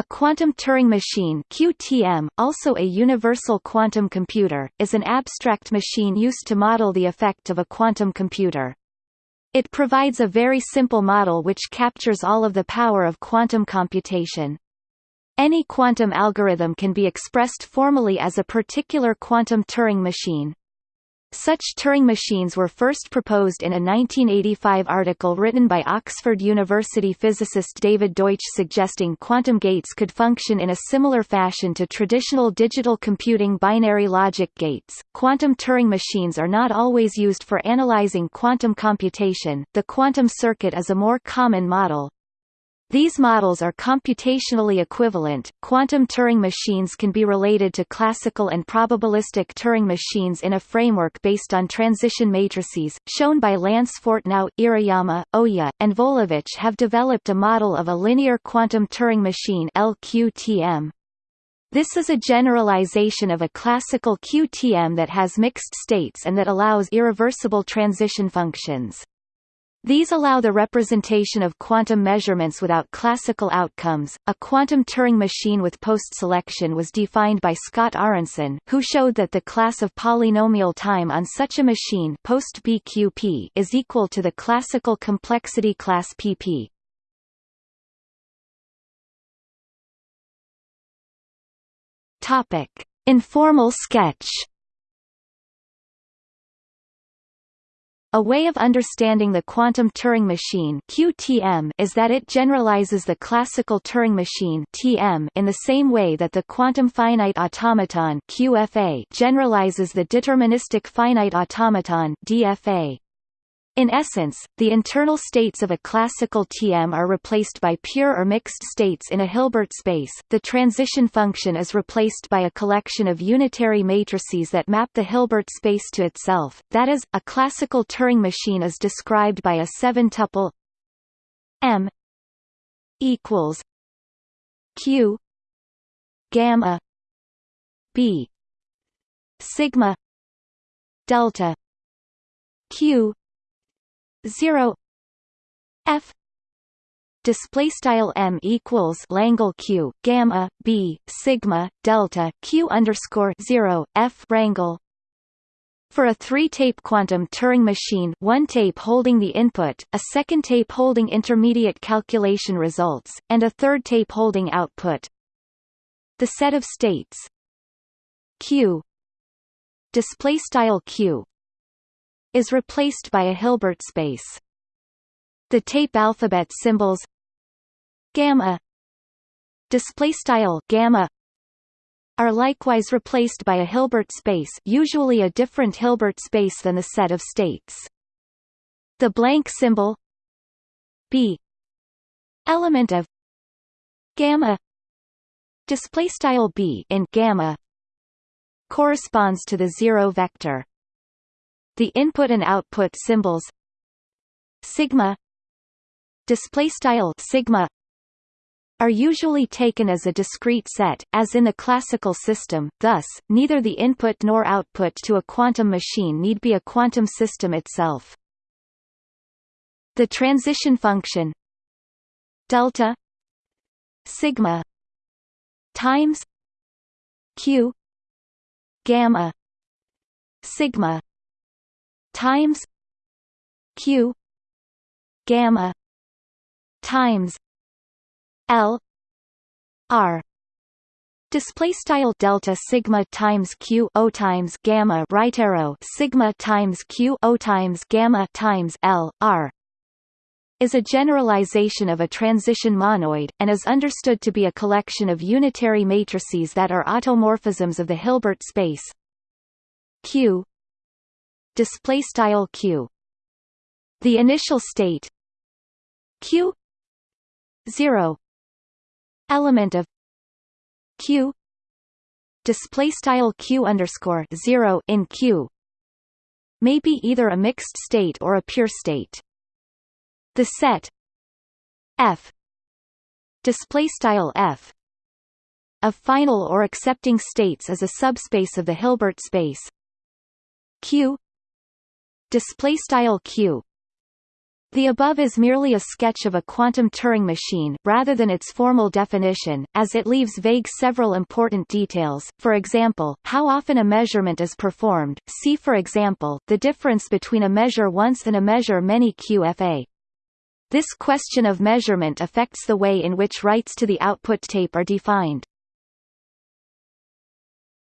A quantum Turing machine QTM, also a universal quantum computer, is an abstract machine used to model the effect of a quantum computer. It provides a very simple model which captures all of the power of quantum computation. Any quantum algorithm can be expressed formally as a particular quantum Turing machine. Such Turing machines were first proposed in a 1985 article written by Oxford University physicist David Deutsch suggesting quantum gates could function in a similar fashion to traditional digital computing binary logic gates. Quantum Turing machines are not always used for analyzing quantum computation. The quantum circuit is a more common model, these models are computationally equivalent. Quantum Turing machines can be related to classical and probabilistic Turing machines in a framework based on transition matrices, shown by Lance Fortnow, Iriyama, Ohya, and Volovich have developed a model of a linear quantum Turing machine LQTM. This is a generalization of a classical QTM that has mixed states and that allows irreversible transition functions. These allow the representation of quantum measurements without classical outcomes. A quantum Turing machine with post-selection was defined by Scott Aaronson, who showed that the class of polynomial time on such a machine post BQP is equal to the classical complexity class PP. Topic: Informal sketch. A way of understanding the quantum Turing machine (QTM) is that it generalizes the classical Turing machine (TM) in the same way that the quantum finite automaton (QFA) generalizes the deterministic finite automaton (DFA). In essence, the internal states of a classical TM are replaced by pure or mixed states in a Hilbert space. The transition function is replaced by a collection of unitary matrices that map the Hilbert space to itself. That is, a classical Turing machine is described by a seven-tuple M equals Q gamma B sigma delta Q 0 f display style m equals Langle q gamma b sigma delta q underscore 0 f rangle for a three-tape quantum Turing machine one tape holding the input, a second tape holding intermediate calculation results, and a third tape holding output. The set of states q q is replaced by a Hilbert space. The tape alphabet symbols gamma display style gamma are likewise replaced by a Hilbert space usually a different Hilbert space than the set of states. The blank symbol b element of gamma display style b in gamma corresponds to the zero vector the input and output symbols. Sigma. Display style sigma are usually taken as a discrete set, as in the classical system, thus, neither the input nor output to a quantum machine need be a quantum system itself. The transition function. Delta. Sigma. Times. Q. Gamma. Sigma times q gamma times l r. Display style delta sigma times q o times gamma right arrow sigma times q o times gamma times l r is a generalization of a transition monoid, and is understood to be a collection of unitary matrices that are automorphisms of the Hilbert space. Q display style q. The initial state q 0 element of q display style q underscore 0 in q may be either a mixed state or a pure state. The set f display style f of final or accepting states is a subspace of the Hilbert space q display style q The above is merely a sketch of a quantum Turing machine, rather than its formal definition, as it leaves vague several important details, for example, how often a measurement is performed, see for example, the difference between a measure once and a measure many QFA. This question of measurement affects the way in which writes to the output tape are defined.